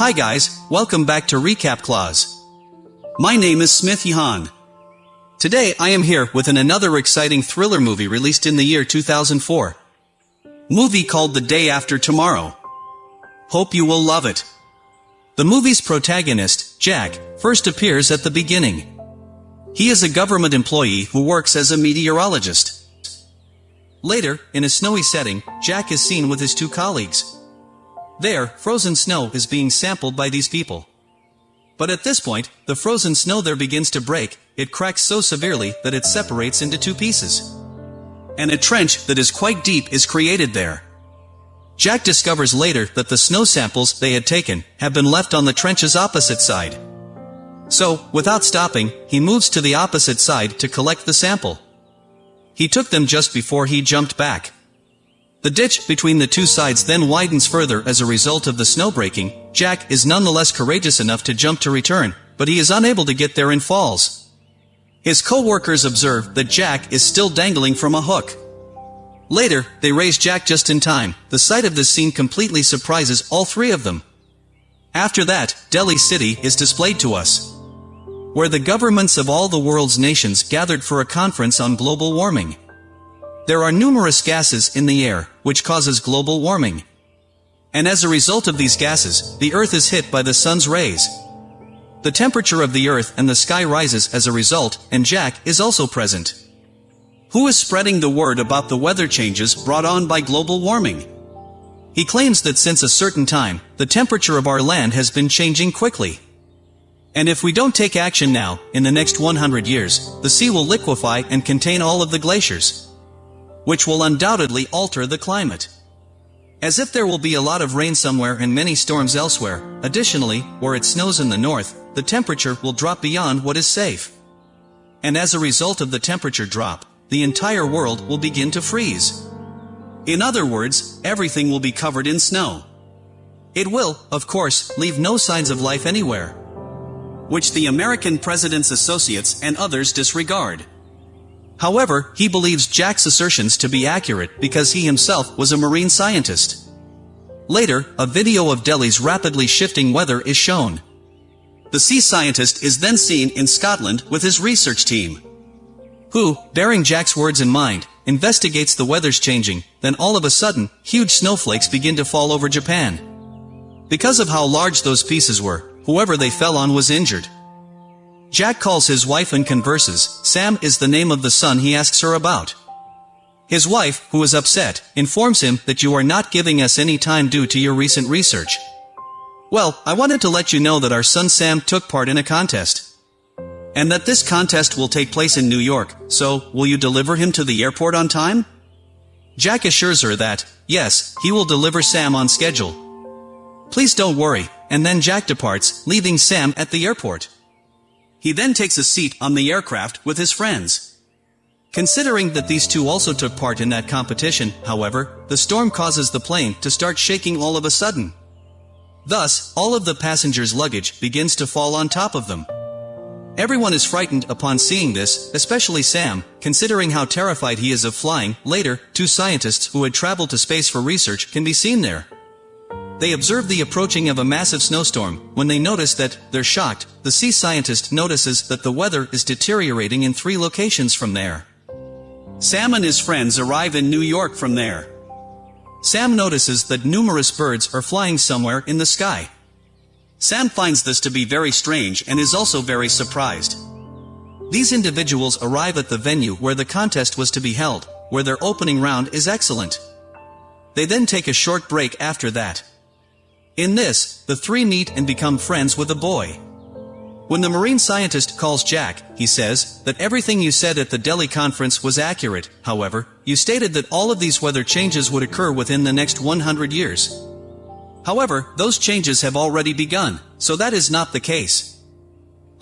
Hi guys, welcome back to Recap Clause. My name is Smith Yahan. Today I am here with an another exciting thriller movie released in the year 2004. Movie called The Day After Tomorrow. Hope you will love it. The movie's protagonist, Jack, first appears at the beginning. He is a government employee who works as a meteorologist. Later, in a snowy setting, Jack is seen with his two colleagues. There, frozen snow is being sampled by these people. But at this point, the frozen snow there begins to break, it cracks so severely that it separates into two pieces. And a trench that is quite deep is created there. Jack discovers later that the snow samples they had taken have been left on the trench's opposite side. So, without stopping, he moves to the opposite side to collect the sample. He took them just before he jumped back. The ditch between the two sides then widens further as a result of the snow breaking. Jack is nonetheless courageous enough to jump to return, but he is unable to get there and falls. His co-workers observe that Jack is still dangling from a hook. Later, they raise Jack just in time. The sight of this scene completely surprises all three of them. After that, Delhi City is displayed to us where the governments of all the world's nations gathered for a conference on global warming. There are numerous gases in the air, which causes global warming. And as a result of these gases, the Earth is hit by the sun's rays. The temperature of the Earth and the sky rises as a result, and Jack is also present. Who is spreading the word about the weather changes brought on by global warming? He claims that since a certain time, the temperature of our land has been changing quickly. And if we don't take action now, in the next 100 years, the sea will liquefy and contain all of the glaciers. Which will undoubtedly alter the climate. As if there will be a lot of rain somewhere and many storms elsewhere, additionally, where it snows in the north, the temperature will drop beyond what is safe. And as a result of the temperature drop, the entire world will begin to freeze. In other words, everything will be covered in snow. It will, of course, leave no signs of life anywhere which the American president's associates and others disregard. However, he believes Jack's assertions to be accurate because he himself was a marine scientist. Later, a video of Delhi's rapidly shifting weather is shown. The sea scientist is then seen in Scotland with his research team, who, bearing Jack's words in mind, investigates the weather's changing, then all of a sudden, huge snowflakes begin to fall over Japan. Because of how large those pieces were, Whoever they fell on was injured. Jack calls his wife and converses, Sam is the name of the son he asks her about. His wife, who is upset, informs him that you are not giving us any time due to your recent research. Well, I wanted to let you know that our son Sam took part in a contest. And that this contest will take place in New York, so, will you deliver him to the airport on time? Jack assures her that, yes, he will deliver Sam on schedule. Please don't worry, and then Jack departs, leaving Sam at the airport. He then takes a seat on the aircraft with his friends. Considering that these two also took part in that competition, however, the storm causes the plane to start shaking all of a sudden. Thus, all of the passengers' luggage begins to fall on top of them. Everyone is frightened upon seeing this, especially Sam, considering how terrified he is of flying. Later, two scientists who had traveled to space for research can be seen there. They observe the approaching of a massive snowstorm. When they notice that, they're shocked, the sea scientist notices that the weather is deteriorating in three locations from there. Sam and his friends arrive in New York from there. Sam notices that numerous birds are flying somewhere in the sky. Sam finds this to be very strange and is also very surprised. These individuals arrive at the venue where the contest was to be held, where their opening round is excellent. They then take a short break after that. In this, the three meet and become friends with a boy. When the marine scientist calls Jack, he says that everything you said at the Delhi conference was accurate, however, you stated that all of these weather changes would occur within the next 100 years. However, those changes have already begun, so that is not the case.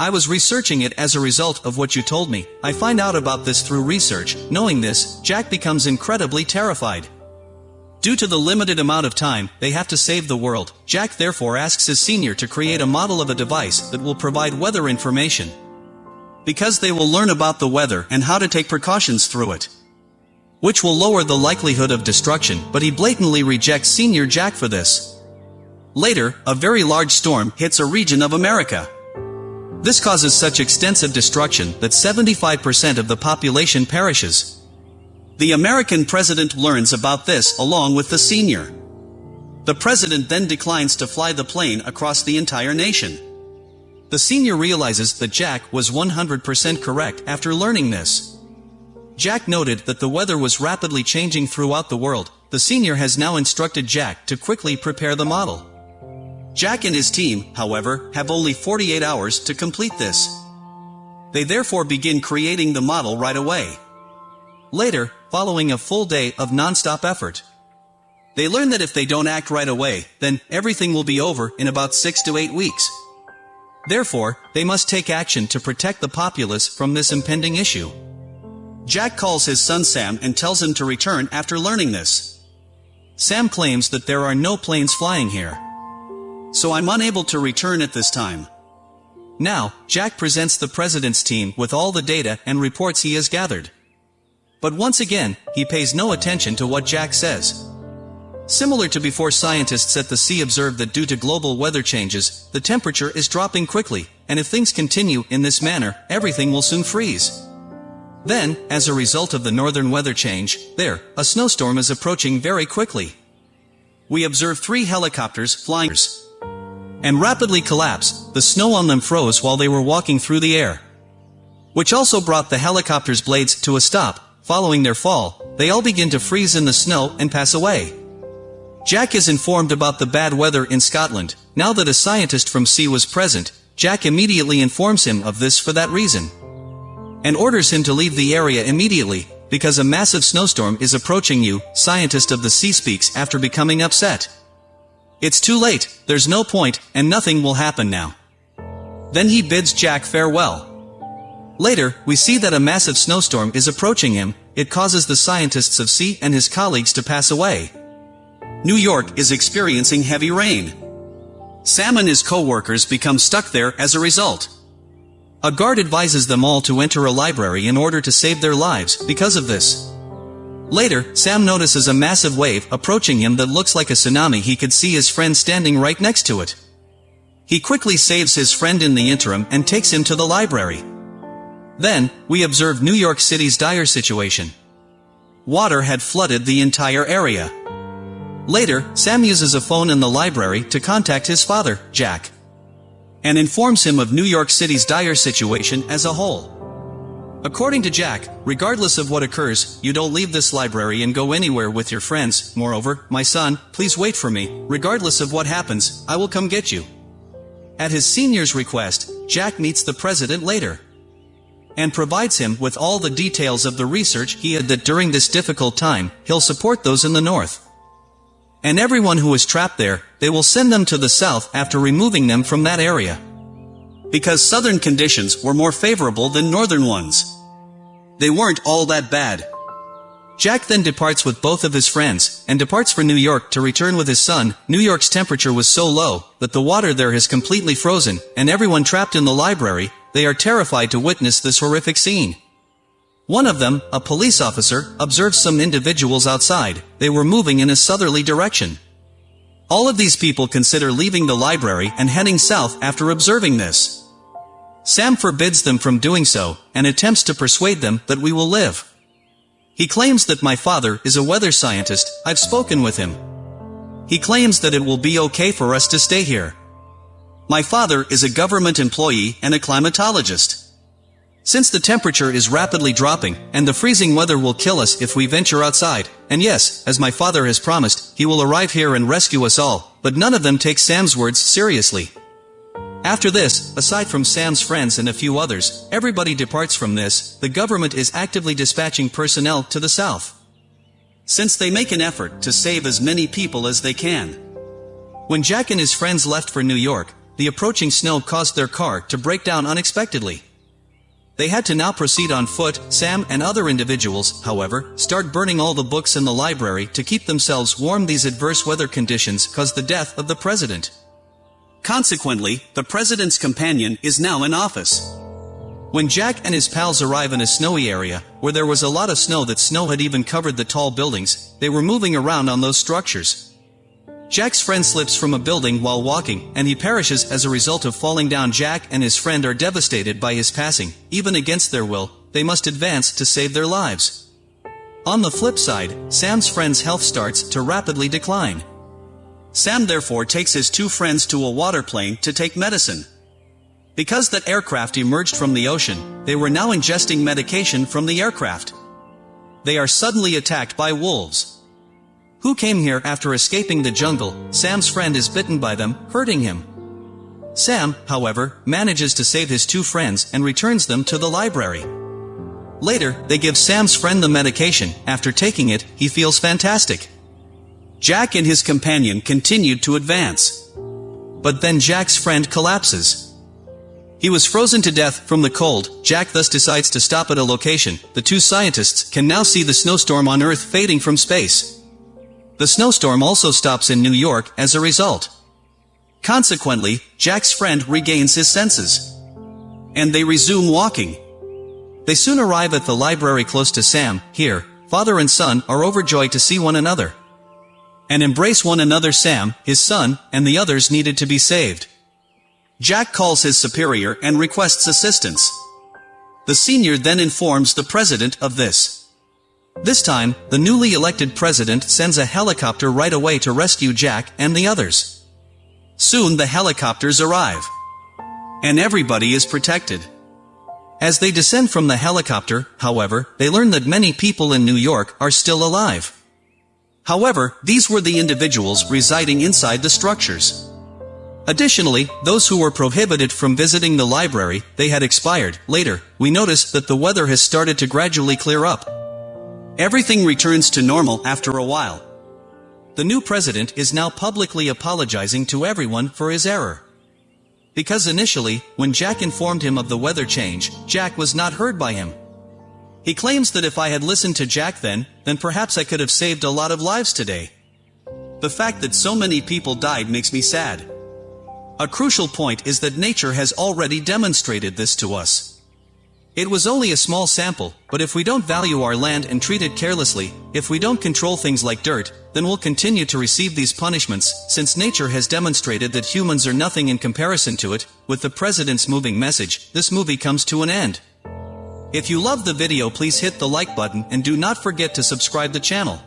I was researching it as a result of what you told me. I find out about this through research. Knowing this, Jack becomes incredibly terrified. Due to the limited amount of time, they have to save the world. Jack therefore asks his senior to create a model of a device that will provide weather information. Because they will learn about the weather and how to take precautions through it. Which will lower the likelihood of destruction, but he blatantly rejects senior Jack for this. Later, a very large storm hits a region of America. This causes such extensive destruction that 75% of the population perishes. The American president learns about this along with the senior. The president then declines to fly the plane across the entire nation. The senior realizes that Jack was 100% correct after learning this. Jack noted that the weather was rapidly changing throughout the world. The senior has now instructed Jack to quickly prepare the model. Jack and his team, however, have only 48 hours to complete this. They therefore begin creating the model right away. Later, following a full day of non-stop effort, they learn that if they don't act right away, then everything will be over in about 6 to 8 weeks. Therefore, they must take action to protect the populace from this impending issue. Jack calls his son Sam and tells him to return after learning this. Sam claims that there are no planes flying here. So I'm unable to return at this time. Now, Jack presents the president's team with all the data and reports he has gathered. But once again, he pays no attention to what Jack says. Similar to before scientists at the sea observed that due to global weather changes, the temperature is dropping quickly, and if things continue in this manner, everything will soon freeze. Then, as a result of the northern weather change, there, a snowstorm is approaching very quickly. We observe three helicopters flying and rapidly collapse, the snow on them froze while they were walking through the air. Which also brought the helicopter's blades to a stop, following their fall, they all begin to freeze in the snow and pass away. Jack is informed about the bad weather in Scotland, now that a scientist from sea was present, Jack immediately informs him of this for that reason and orders him to leave the area immediately, because a massive snowstorm is approaching you, scientist of the sea speaks after becoming upset. It's too late, there's no point, and nothing will happen now. Then he bids Jack farewell. Later, we see that a massive snowstorm is approaching him, it causes the scientists of sea and his colleagues to pass away. New York is experiencing heavy rain. Sam and his co-workers become stuck there as a result. A guard advises them all to enter a library in order to save their lives because of this. Later, Sam notices a massive wave approaching him that looks like a tsunami he could see his friend standing right next to it. He quickly saves his friend in the interim and takes him to the library. Then, we observed New York City's dire situation. Water had flooded the entire area. Later, Sam uses a phone in the library to contact his father, Jack and informs him of New York City's dire situation as a whole. According to Jack, regardless of what occurs, you don't leave this library and go anywhere with your friends. Moreover, my son, please wait for me. Regardless of what happens, I will come get you. At his senior's request, Jack meets the president later and provides him with all the details of the research he had that during this difficult time, he'll support those in the north. And everyone who is trapped there, they will send them to the south after removing them from that area. Because southern conditions were more favorable than northern ones. They weren't all that bad. Jack then departs with both of his friends, and departs for New York to return with his son. New York's temperature was so low, that the water there has completely frozen, and everyone trapped in the library, they are terrified to witness this horrific scene. One of them, a police officer, observed some individuals outside. They were moving in a southerly direction. All of these people consider leaving the library and heading south after observing this. Sam forbids them from doing so, and attempts to persuade them that we will live. He claims that my father is a weather scientist, I've spoken with him. He claims that it will be okay for us to stay here. My father is a government employee and a climatologist. Since the temperature is rapidly dropping, and the freezing weather will kill us if we venture outside, and yes, as my father has promised, he will arrive here and rescue us all, but none of them take Sam's words seriously. After this, aside from Sam's friends and a few others, everybody departs from this, the government is actively dispatching personnel to the south. Since they make an effort to save as many people as they can. When Jack and his friends left for New York, the approaching snow caused their car to break down unexpectedly. They had to now proceed on foot, Sam and other individuals, however, start burning all the books in the library to keep themselves warm these adverse weather conditions caused the death of the president. Consequently, the president's companion is now in office. When Jack and his pals arrive in a snowy area, where there was a lot of snow that snow had even covered the tall buildings, they were moving around on those structures. Jack's friend slips from a building while walking, and he perishes as a result of falling down Jack and his friend are devastated by his passing, even against their will, they must advance to save their lives. On the flip side, Sam's friend's health starts to rapidly decline. Sam therefore takes his two friends to a water plane to take medicine. Because that aircraft emerged from the ocean, they were now ingesting medication from the aircraft. They are suddenly attacked by wolves. Who came here after escaping the jungle, Sam's friend is bitten by them, hurting him. Sam, however, manages to save his two friends and returns them to the library. Later, they give Sam's friend the medication, after taking it, he feels fantastic. Jack and his companion continued to advance. But then Jack's friend collapses. He was frozen to death from the cold, Jack thus decides to stop at a location, the two scientists can now see the snowstorm on Earth fading from space. The snowstorm also stops in New York as a result. Consequently, Jack's friend regains his senses. And they resume walking. They soon arrive at the library close to Sam, here, father and son are overjoyed to see one another. And embrace one another Sam, his son, and the others needed to be saved. Jack calls his superior and requests assistance. The senior then informs the president of this. This time, the newly elected president sends a helicopter right away to rescue Jack and the others. Soon the helicopters arrive. And everybody is protected. As they descend from the helicopter, however, they learn that many people in New York are still alive. However, these were the individuals residing inside the structures. Additionally, those who were prohibited from visiting the library, they had expired. Later, we notice that the weather has started to gradually clear up. Everything returns to normal after a while. The new president is now publicly apologizing to everyone for his error. Because initially, when Jack informed him of the weather change, Jack was not heard by him. He claims that if I had listened to Jack then, then perhaps I could have saved a lot of lives today. The fact that so many people died makes me sad. A crucial point is that nature has already demonstrated this to us. It was only a small sample, but if we don't value our land and treat it carelessly, if we don't control things like dirt, then we'll continue to receive these punishments, since nature has demonstrated that humans are nothing in comparison to it, with the president's moving message, this movie comes to an end. If you love the video please hit the like button and do not forget to subscribe the channel.